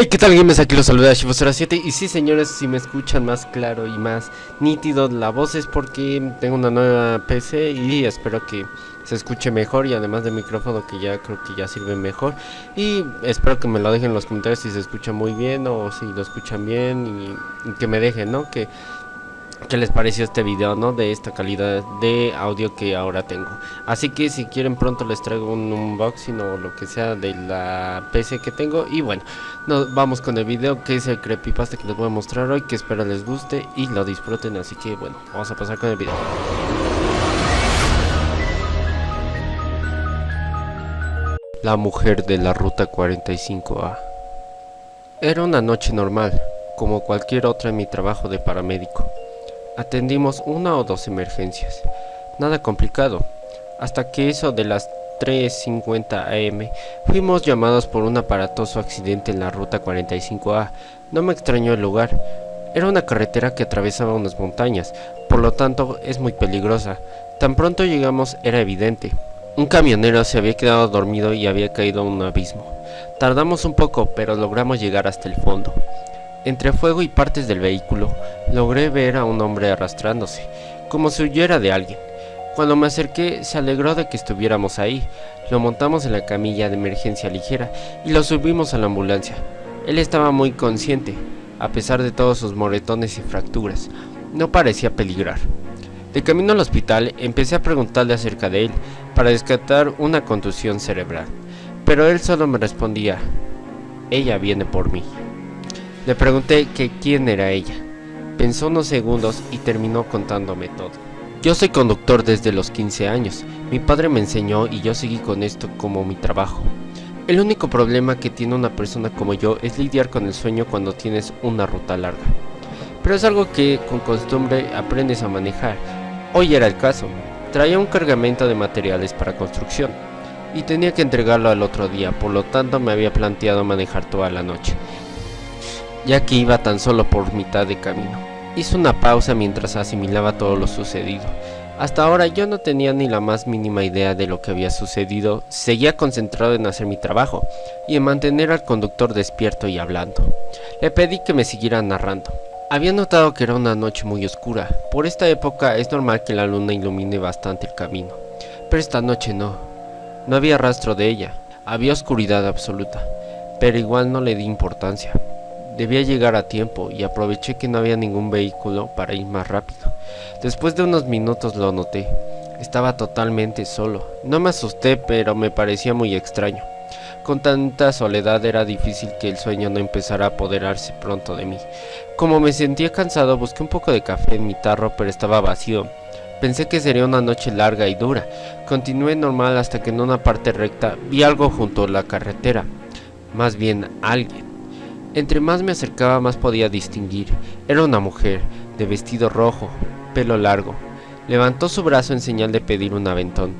Hey, ¿qué tal gamers? Aquí los saluda Shibosora7 y sí señores, si me escuchan más claro y más nítido la voz es porque tengo una nueva PC y espero que se escuche mejor y además de micrófono que ya creo que ya sirve mejor y espero que me lo dejen en los comentarios si se escucha muy bien o si lo escuchan bien y, y que me dejen, ¿no? Que qué les pareció este video, ¿no? De esta calidad de audio que ahora tengo. Así que si quieren pronto les traigo un unboxing o lo que sea de la PC que tengo. Y bueno, nos vamos con el video que es el creepypasta que les voy a mostrar hoy. Que espero les guste y lo disfruten. Así que bueno, vamos a pasar con el video. La mujer de la ruta 45A. Era una noche normal, como cualquier otra en mi trabajo de paramédico. Atendimos una o dos emergencias, nada complicado, hasta que eso de las 3.50 am fuimos llamados por un aparatoso accidente en la ruta 45A. No me extrañó el lugar, era una carretera que atravesaba unas montañas, por lo tanto es muy peligrosa. Tan pronto llegamos era evidente. Un camionero se había quedado dormido y había caído a un abismo. Tardamos un poco, pero logramos llegar hasta el fondo. Entre fuego y partes del vehículo, logré ver a un hombre arrastrándose, como si huyera de alguien. Cuando me acerqué, se alegró de que estuviéramos ahí. Lo montamos en la camilla de emergencia ligera y lo subimos a la ambulancia. Él estaba muy consciente, a pesar de todos sus moretones y fracturas. No parecía peligrar. De camino al hospital, empecé a preguntarle acerca de él, para descartar una contusión cerebral. Pero él solo me respondía, ella viene por mí. Le pregunté que quién era ella. Pensó unos segundos y terminó contándome todo. Yo soy conductor desde los 15 años. Mi padre me enseñó y yo seguí con esto como mi trabajo. El único problema que tiene una persona como yo es lidiar con el sueño cuando tienes una ruta larga. Pero es algo que con costumbre aprendes a manejar. Hoy era el caso. Traía un cargamento de materiales para construcción y tenía que entregarlo al otro día, por lo tanto me había planteado manejar toda la noche ya que iba tan solo por mitad de camino. Hizo una pausa mientras asimilaba todo lo sucedido. Hasta ahora yo no tenía ni la más mínima idea de lo que había sucedido, seguía concentrado en hacer mi trabajo y en mantener al conductor despierto y hablando. Le pedí que me siguiera narrando. Había notado que era una noche muy oscura, por esta época es normal que la luna ilumine bastante el camino, pero esta noche no, no había rastro de ella, había oscuridad absoluta, pero igual no le di importancia. Debía llegar a tiempo y aproveché que no había ningún vehículo para ir más rápido. Después de unos minutos lo noté. Estaba totalmente solo. No me asusté, pero me parecía muy extraño. Con tanta soledad era difícil que el sueño no empezara a apoderarse pronto de mí. Como me sentía cansado, busqué un poco de café en mi tarro, pero estaba vacío. Pensé que sería una noche larga y dura. Continué normal hasta que en una parte recta vi algo junto a la carretera. Más bien alguien. Entre más me acercaba más podía distinguir. Era una mujer, de vestido rojo, pelo largo. Levantó su brazo en señal de pedir un aventón.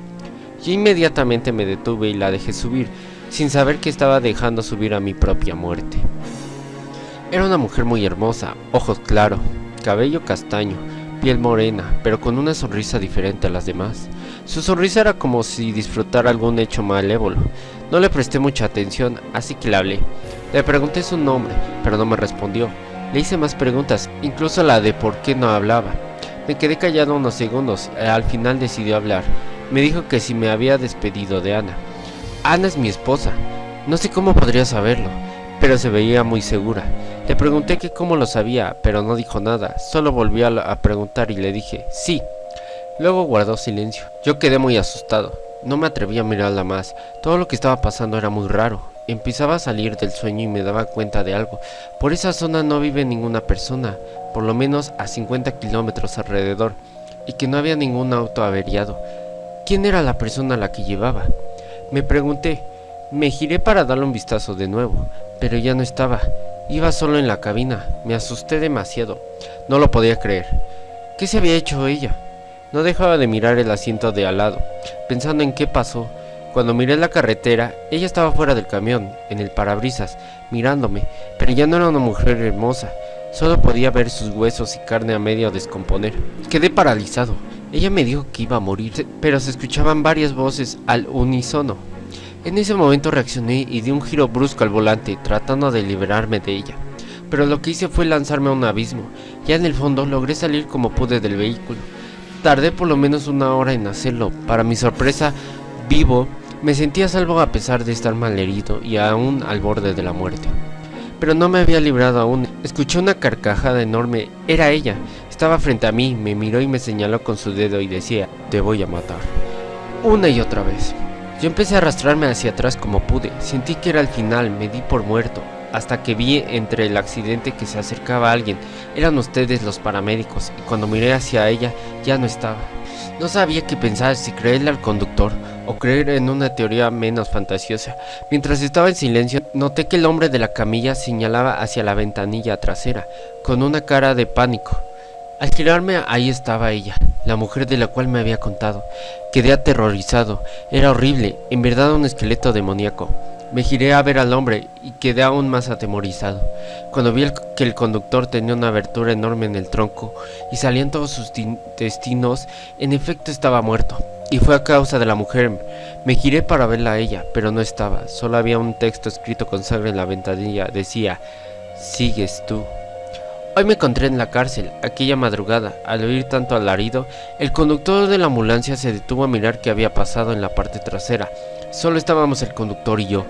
Yo inmediatamente me detuve y la dejé subir, sin saber que estaba dejando subir a mi propia muerte. Era una mujer muy hermosa, ojos claros, cabello castaño, piel morena, pero con una sonrisa diferente a las demás. Su sonrisa era como si disfrutara algún hecho malévolo. No le presté mucha atención, así que le hablé. Le pregunté su nombre, pero no me respondió. Le hice más preguntas, incluso la de por qué no hablaba. Me quedé callado unos segundos, al final decidió hablar. Me dijo que si me había despedido de Ana. Ana es mi esposa. No sé cómo podría saberlo, pero se veía muy segura. Le pregunté que cómo lo sabía, pero no dijo nada. Solo volvió a preguntar y le dije, sí. Luego guardó silencio. Yo quedé muy asustado. No me atreví a mirarla más. Todo lo que estaba pasando era muy raro. Empezaba a salir del sueño y me daba cuenta de algo. Por esa zona no vive ninguna persona, por lo menos a 50 kilómetros alrededor, y que no había ningún auto averiado. ¿Quién era la persona a la que llevaba? Me pregunté. Me giré para darle un vistazo de nuevo, pero ya no estaba. Iba solo en la cabina. Me asusté demasiado. No lo podía creer. ¿Qué se había hecho ella? No dejaba de mirar el asiento de al lado, pensando en qué pasó. Cuando miré la carretera, ella estaba fuera del camión, en el parabrisas, mirándome, pero ya no era una mujer hermosa, solo podía ver sus huesos y carne a medio descomponer. Quedé paralizado. Ella me dijo que iba a morir, pero se escuchaban varias voces al unísono. En ese momento reaccioné y di un giro brusco al volante, tratando de liberarme de ella. Pero lo que hice fue lanzarme a un abismo. Ya en el fondo logré salir como pude del vehículo. Tardé por lo menos una hora en hacerlo. Para mi sorpresa, vivo, me sentía salvo a pesar de estar mal herido y aún al borde de la muerte. Pero no me había librado aún. Escuché una carcajada enorme. Era ella. Estaba frente a mí, me miró y me señaló con su dedo y decía, te voy a matar. Una y otra vez. Yo empecé a arrastrarme hacia atrás como pude, sentí que era el final, me di por muerto, hasta que vi entre el accidente que se acercaba alguien, eran ustedes los paramédicos, y cuando miré hacia ella ya no estaba. No sabía qué pensar, si creerle al conductor o creer en una teoría menos fantasiosa. Mientras estaba en silencio, noté que el hombre de la camilla señalaba hacia la ventanilla trasera, con una cara de pánico. Al girarme ahí estaba ella, la mujer de la cual me había contado. Quedé aterrorizado, era horrible, en verdad un esqueleto demoníaco. Me giré a ver al hombre y quedé aún más atemorizado. Cuando vi que el conductor tenía una abertura enorme en el tronco y salían todos sus intestinos, en efecto estaba muerto. Y fue a causa de la mujer. Me giré para verla a ella, pero no estaba. Solo había un texto escrito con sangre en la ventanilla. Decía, sigues tú. Hoy me encontré en la cárcel, aquella madrugada. Al oír tanto alarido, el conductor de la ambulancia se detuvo a mirar qué había pasado en la parte trasera. Solo estábamos el conductor y yo,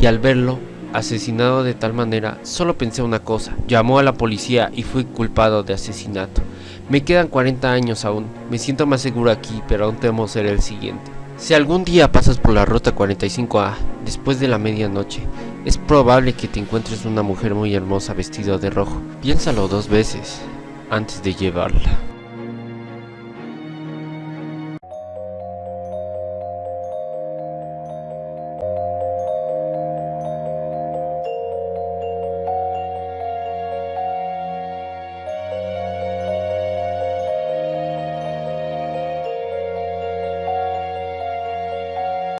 y al verlo, asesinado de tal manera, solo pensé una cosa. Llamó a la policía y fui culpado de asesinato. Me quedan 40 años aún, me siento más seguro aquí, pero aún temo ser el siguiente. Si algún día pasas por la ruta 45A, después de la medianoche, es probable que te encuentres una mujer muy hermosa vestida de rojo. Piénsalo dos veces antes de llevarla.